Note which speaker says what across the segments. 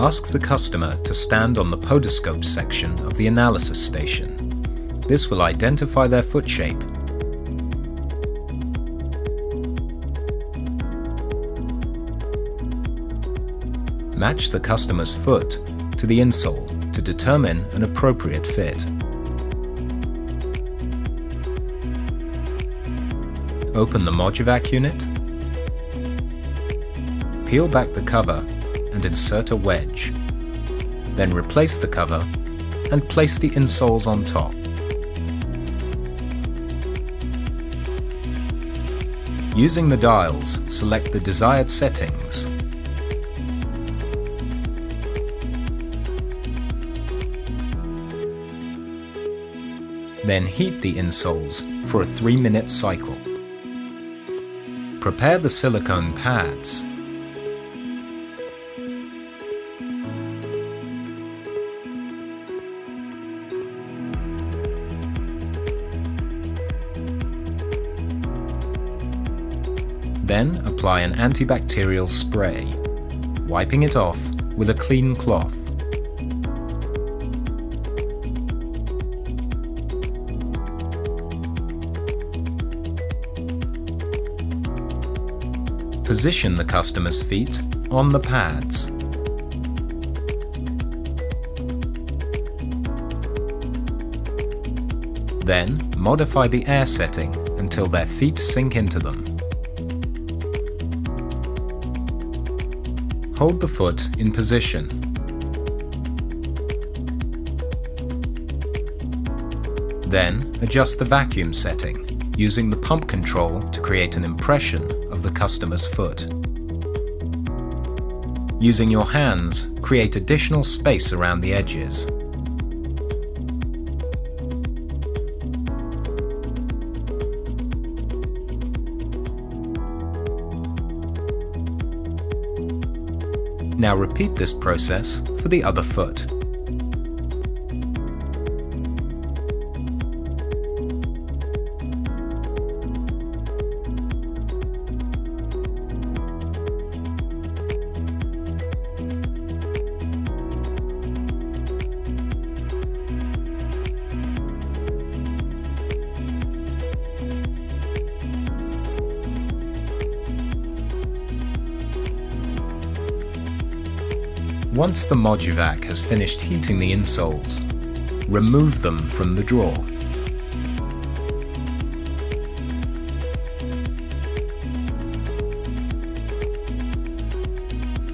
Speaker 1: Ask the customer to stand on the podoscope section of the analysis station. This will identify their foot shape Match the customer's foot to the insole to determine an appropriate fit. Open the Mojuvac unit, peel back the cover and insert a wedge. Then replace the cover and place the insoles on top. Using the dials, select the desired settings Then heat the insoles for a 3 minute cycle. Prepare the silicone pads. Then apply an antibacterial spray, wiping it off with a clean cloth. Position the customer's feet on the pads. Then, modify the air setting until their feet sink into them. Hold the foot in position. Then, adjust the vacuum setting, using the pump control to create an impression of the customer's foot. Using your hands, create additional space around the edges. Now repeat this process for the other foot. Once the Mojuvac has finished heating the insoles, remove them from the drawer.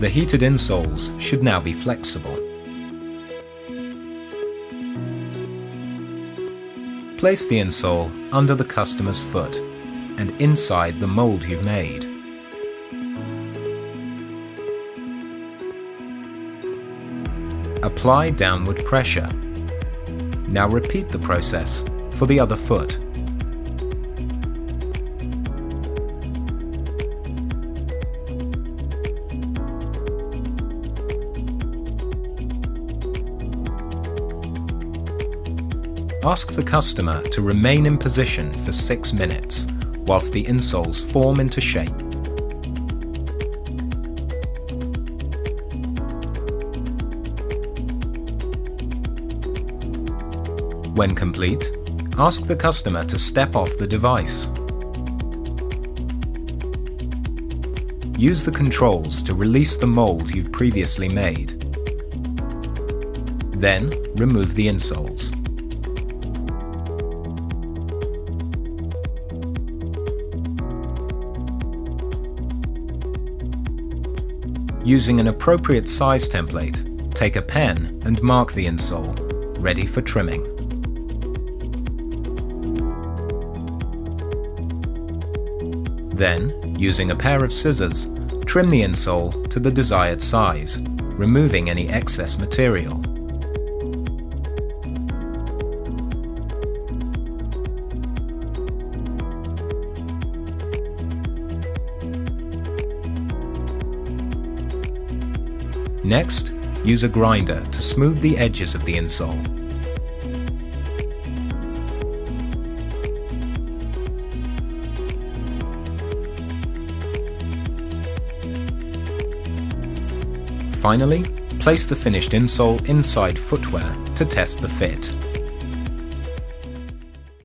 Speaker 1: The heated insoles should now be flexible. Place the insole under the customer's foot and inside the mold you've made. Apply downward pressure. Now repeat the process for the other foot. Ask the customer to remain in position for 6 minutes whilst the insoles form into shape. When complete, ask the customer to step off the device. Use the controls to release the mold you've previously made. Then, remove the insoles. Using an appropriate size template, take a pen and mark the insole, ready for trimming. Then, using a pair of scissors, trim the insole to the desired size, removing any excess material. Next, use a grinder to smooth the edges of the insole. Finally, Place the finished insole inside footwear to test the fit.